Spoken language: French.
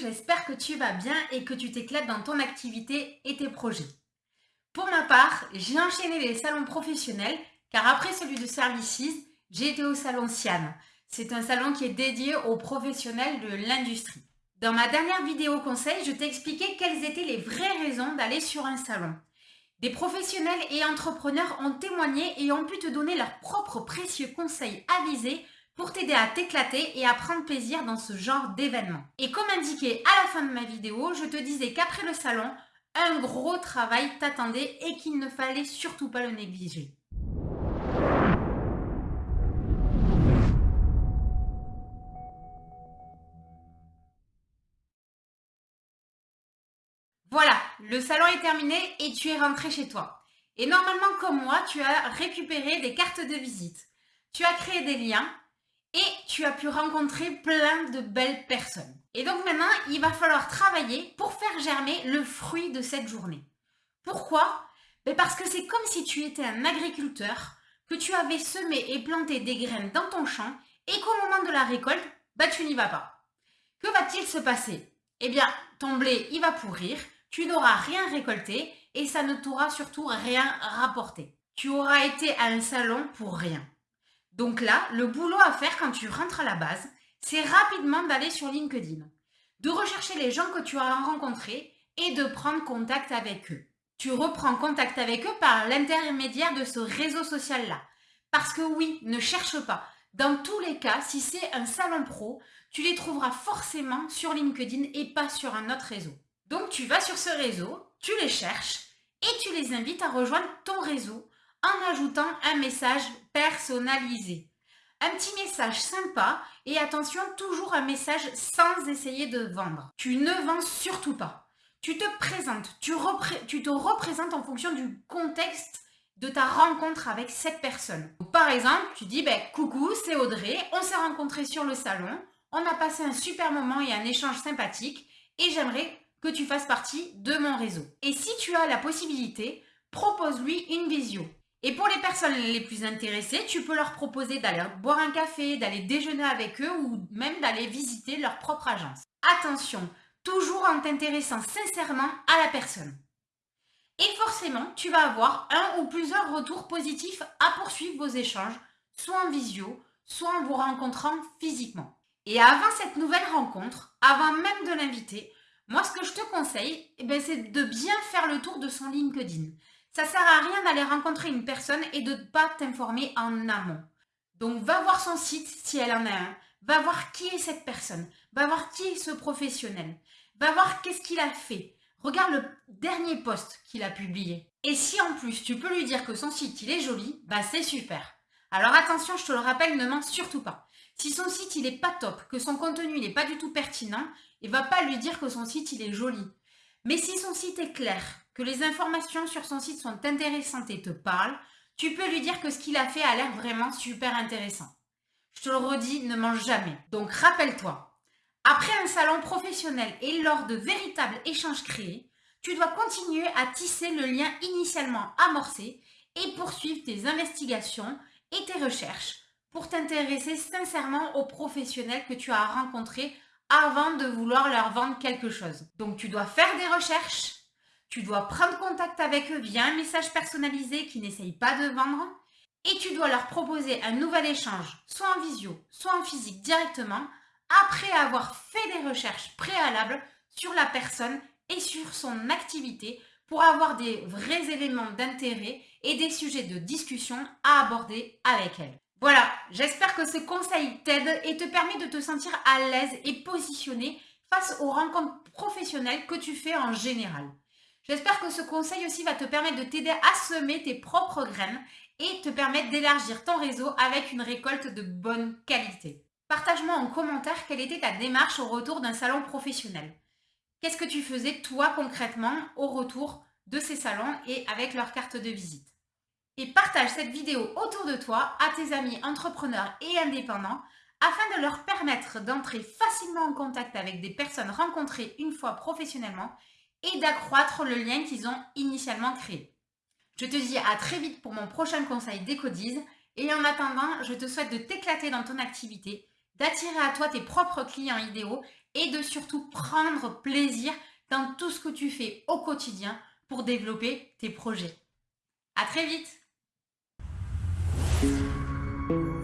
j'espère que tu vas bien et que tu t'éclates dans ton activité et tes projets. Pour ma part, j'ai enchaîné les salons professionnels car après celui de Services, j'ai été au salon Siam. C'est un salon qui est dédié aux professionnels de l'industrie. Dans ma dernière vidéo conseil, je t'ai expliqué quelles étaient les vraies raisons d'aller sur un salon. Des professionnels et entrepreneurs ont témoigné et ont pu te donner leurs propres précieux conseils avisés pour t'aider à t'éclater et à prendre plaisir dans ce genre d'événement. Et comme indiqué à la fin de ma vidéo, je te disais qu'après le salon, un gros travail t'attendait et qu'il ne fallait surtout pas le négliger. Voilà, le salon est terminé et tu es rentré chez toi. Et normalement, comme moi, tu as récupéré des cartes de visite. Tu as créé des liens et tu as pu rencontrer plein de belles personnes. Et donc maintenant, il va falloir travailler pour faire germer le fruit de cette journée. Pourquoi? Ben Parce que c'est comme si tu étais un agriculteur, que tu avais semé et planté des graines dans ton champ et qu'au moment de la récolte, ben tu n'y vas pas. Que va-t-il se passer? Eh bien, ton blé, il va pourrir, tu n'auras rien récolté et ça ne t'aura surtout rien rapporté. Tu auras été à un salon pour rien. Donc là, le boulot à faire quand tu rentres à la base, c'est rapidement d'aller sur LinkedIn, de rechercher les gens que tu as rencontrés et de prendre contact avec eux. Tu reprends contact avec eux par l'intermédiaire de ce réseau social-là. Parce que oui, ne cherche pas. Dans tous les cas, si c'est un salon pro, tu les trouveras forcément sur LinkedIn et pas sur un autre réseau. Donc tu vas sur ce réseau, tu les cherches et tu les invites à rejoindre ton réseau en ajoutant un message personnalisé. Un petit message sympa et attention, toujours un message sans essayer de vendre. Tu ne vends surtout pas. Tu te présentes, tu, te représentes en fonction du contexte de ta rencontre avec cette personne. Par exemple, tu dis ben, coucou, c'est Audrey, on s'est rencontrés sur le salon, on a passé un super moment et un échange sympathique et j'aimerais que tu fasses partie de mon réseau. Et si tu as la possibilité, propose-lui une visio. Et pour les personnes les plus intéressées, tu peux leur proposer d'aller boire un café, d'aller déjeuner avec eux ou même d'aller visiter leur propre agence. Attention, toujours en t'intéressant sincèrement à la personne. Et forcément, tu vas avoir un ou plusieurs retours positifs à poursuivre vos échanges, soit en visio, soit en vous rencontrant physiquement. Et avant cette nouvelle rencontre, avant même de l'inviter, moi ce que je te conseille, eh ben, c'est de bien faire le tour de son LinkedIn. Ça sert à rien d'aller rencontrer une personne et de ne pas t'informer en amont. Donc va voir son site si elle en a un. Va voir qui est cette personne. Va voir qui est ce professionnel. Va voir qu'est-ce qu'il a fait. Regarde le dernier post qu'il a publié. Et si en plus tu peux lui dire que son site il est joli, bah c'est super. Alors attention, je te le rappelle, ne mens surtout pas. Si son site il est pas top, que son contenu il n'est pas du tout pertinent, il va pas lui dire que son site il est joli. Mais si son site est clair, que les informations sur son site sont intéressantes et te parlent, tu peux lui dire que ce qu'il a fait a l'air vraiment super intéressant. Je te le redis, ne mange jamais. Donc rappelle-toi, après un salon professionnel et lors de véritables échanges créés, tu dois continuer à tisser le lien initialement amorcé et poursuivre tes investigations et tes recherches pour t'intéresser sincèrement aux professionnels que tu as rencontrés avant de vouloir leur vendre quelque chose. Donc tu dois faire des recherches, tu dois prendre contact avec eux via un message personnalisé qui n'essaye pas de vendre et tu dois leur proposer un nouvel échange, soit en visio, soit en physique directement, après avoir fait des recherches préalables sur la personne et sur son activité pour avoir des vrais éléments d'intérêt et des sujets de discussion à aborder avec elle. Voilà, j'espère que ce conseil t'aide et te permet de te sentir à l'aise et positionné face aux rencontres professionnelles que tu fais en général. J'espère que ce conseil aussi va te permettre de t'aider à semer tes propres graines et te permettre d'élargir ton réseau avec une récolte de bonne qualité. Partage-moi en commentaire quelle était ta démarche au retour d'un salon professionnel. Qu'est-ce que tu faisais toi concrètement au retour de ces salons et avec leur carte de visite? Et partage cette vidéo autour de toi à tes amis entrepreneurs et indépendants afin de leur permettre d'entrer facilement en contact avec des personnes rencontrées une fois professionnellement et d'accroître le lien qu'ils ont initialement créé. Je te dis à très vite pour mon prochain conseil d'Ecodise et en attendant, je te souhaite de t'éclater dans ton activité, d'attirer à toi tes propres clients idéaux et de surtout prendre plaisir dans tout ce que tu fais au quotidien pour développer tes projets. À très vite Thank you.